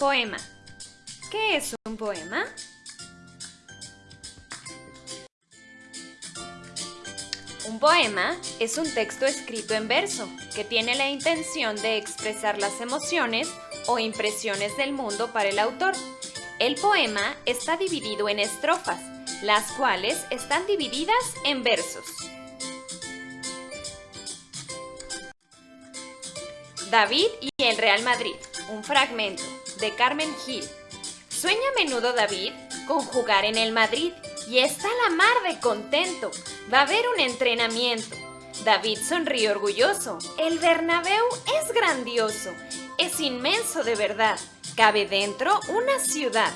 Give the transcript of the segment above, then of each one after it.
Poema. ¿Qué es un poema? Un poema es un texto escrito en verso que tiene la intención de expresar las emociones o impresiones del mundo para el autor. El poema está dividido en estrofas, las cuales están divididas en versos. David y el Real Madrid, un fragmento, de Carmen Gil. Sueña a menudo David con jugar en el Madrid y está la mar de contento. Va a haber un entrenamiento. David sonríe orgulloso. El Bernabéu es grandioso. Es inmenso de verdad. Cabe dentro una ciudad.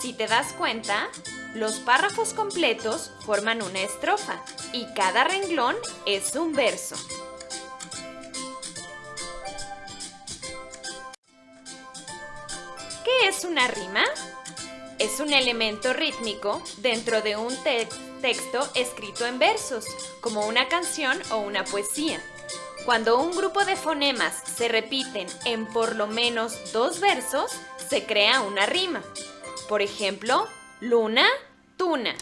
Si te das cuenta, los párrafos completos forman una estrofa y cada renglón es un verso. Es una rima? Es un elemento rítmico dentro de un texto escrito en versos, como una canción o una poesía. Cuando un grupo de fonemas se repiten en por lo menos dos versos, se crea una rima. Por ejemplo, luna, tuna.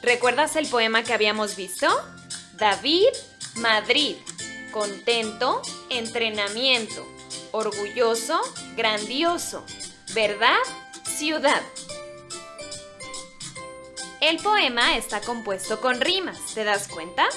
¿Recuerdas el poema que habíamos visto? David, Madrid contento, entrenamiento, orgulloso, grandioso, verdad, ciudad. El poema está compuesto con rimas, ¿te das cuenta?